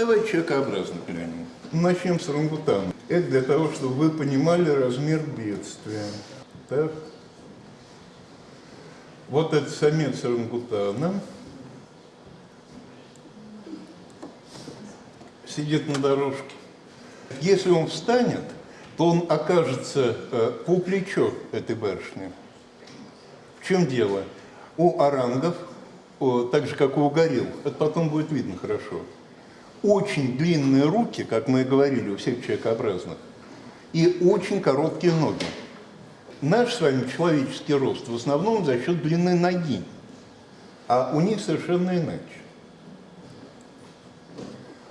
давай человекообразно глянем. Начнем с орангутана. Это для того, чтобы вы понимали размер бедствия. Так. Вот этот самец орангутана. Сидит на дорожке. Если он встанет, то он окажется э, по плечо этой барышни. В чем дело? У орангов, так же как у горилл, это потом будет видно хорошо, очень длинные руки, как мы и говорили, у всех человекообразных, и очень короткие ноги. Наш с вами человеческий рост в основном за счет длины ноги, а у них совершенно иначе.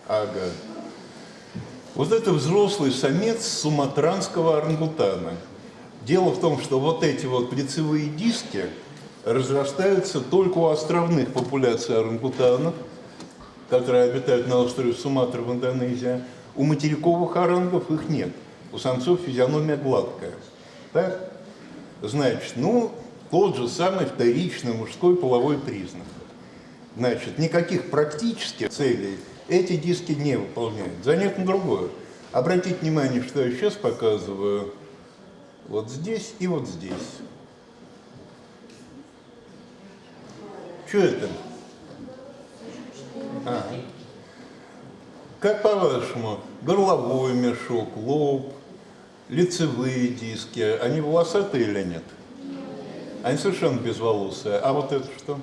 Ага. Вот это взрослый самец суматранского орангутана. Дело в том, что вот эти вот лицевые диски разрастаются только у островных популяций орангутанов, которые обитают на острове Суматра в Индонезии. У материковых орангов их нет. У самцов физиономия гладкая. Так? Значит, ну, тот же самый вторичный мужской половой признак. Значит, никаких практических целей эти диски не выполняют. Занятно другое. Обратите внимание, что я сейчас показываю вот здесь и вот здесь. Что это? А. Как по-вашему, горловой мешок, лоб, лицевые диски, они волосатые или нет? Они совершенно безволосые. А вот это что?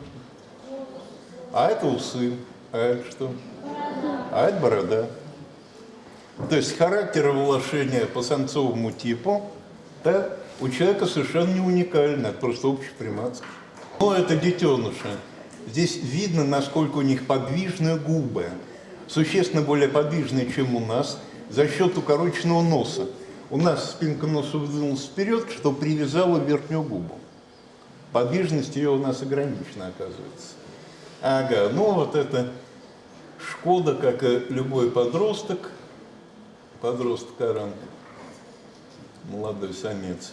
А это усы. А это что? А это борода. То есть характер волошения по самцовому типу да, у человека совершенно не уникальный, это просто общеприматский. Но это детеныши. Здесь видно, насколько у них подвижные губы. Существенно более подвижные, чем у нас, за счет укороченного носа. У нас спинка носа выдвинулась вперед, что привязала верхнюю губу. Подвижность ее у нас ограничена, оказывается. Ага, ну вот это Шкода, как и любой подросток, подросток Аран, молодой самец.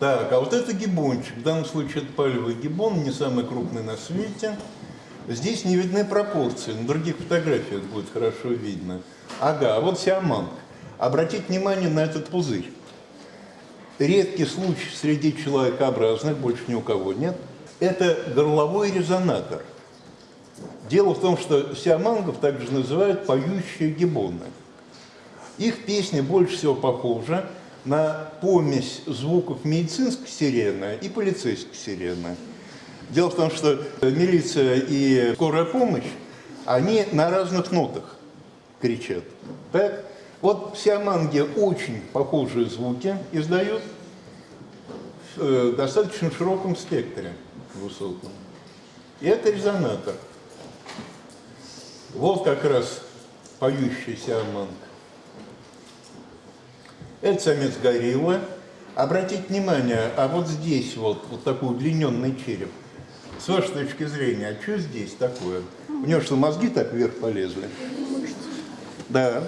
Так, а вот это гибончик, в данном случае это палевый гибон, не самый крупный на свете. Здесь не видны пропорции, на других фотографиях будет хорошо видно. Ага, а вот сиаманг. Обратите внимание на этот пузырь. Редкий случай среди человекообразных, больше ни у кого нет. Это горловой резонатор. Дело в том, что сиамангов также называют поющие гибоны. Их песня больше всего похожа на помесь звуков медицинской сирены и полицейской сирены. Дело в том, что милиция и скорая помощь, они на разных нотах кричат. Так? Вот сиаманги очень похожие звуки издают в э, достаточно широком спектре высоком. И это резонатор. Вот как раз поющий сиаманг. Это самец гориллы. Обратите внимание, а вот здесь вот, вот такой удлиненный череп. С вашей точки зрения, а что здесь такое? У него что, мозги так вверх полезли? Да.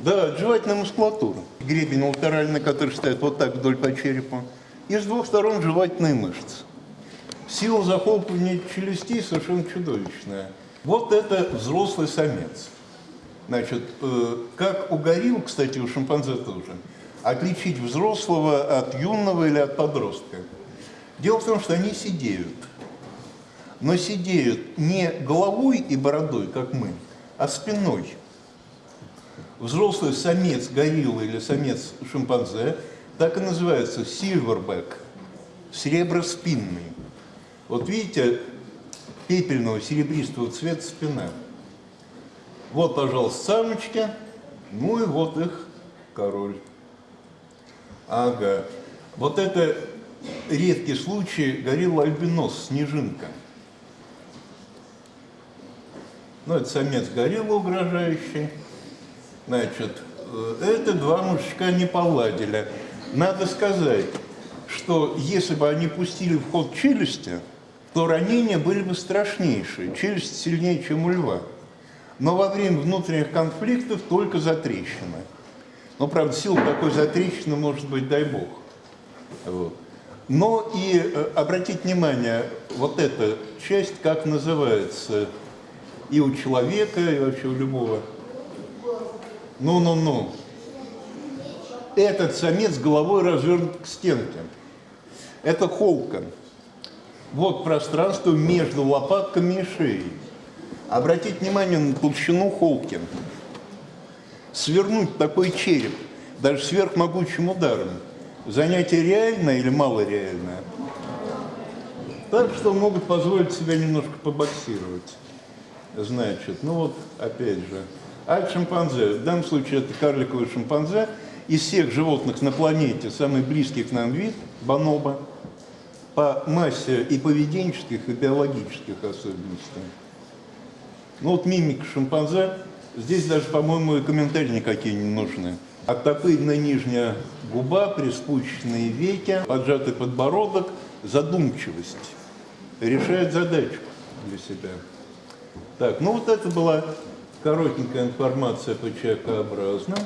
Да, жевательная мускулатура. Гребень латеральный, который стоит вот так вдоль по черепу. И с двух сторон жевательные мышцы. Сила захлопывания челюстей совершенно чудовищная. Вот это взрослый самец. Значит, э, как у горилл, кстати, у шимпанзе тоже, отличить взрослого от юного или от подростка? Дело в том, что они сидеют. Но сидеют не головой и бородой, как мы, а спиной. Взрослый самец гориллы или самец шимпанзе так и называется silverback, сереброспинный. Вот видите, пепельного серебристого цвета спина. Вот, пожалуйста, самочки, ну и вот их король. Ага. Вот это редкий случай горилла альбинос, снежинка. Ну, это самец горилла угрожающий. Значит, э, это два мужичка не поладили. Надо сказать, что если бы они пустили в ход челюсти, то ранения были бы страшнейшие, челюсть сильнее, чем у льва но во время внутренних конфликтов только затрещины. Но, правда, сила такой затрещины может быть, дай бог. Вот. Но и э, обратите внимание, вот эта часть, как называется, и у человека, и вообще у любого. Ну-ну-ну. Этот самец головой развернут к стенке. Это холкон. Вот пространство между лопатками и шеей. Обратите внимание на толщину холкин. Свернуть такой череп, даже сверхмогучим ударом, занятие реальное или малореальное? Так что могут позволить себе немножко побоксировать. Значит, ну вот, опять же, а шимпанзе, в данном случае это карликовый шимпанзе, из всех животных на планете самый близкий к нам вид – бонобо, по массе и поведенческих, и биологических особенностей. Ну вот мимика шимпанзе, здесь даже, по-моему, и комментарии никакие не нужны. Оттопыренная нижняя губа, приспущенные веки, поджатый подбородок, задумчивость. Решает задачу для себя. Так, ну вот это была коротенькая информация по человекообразным.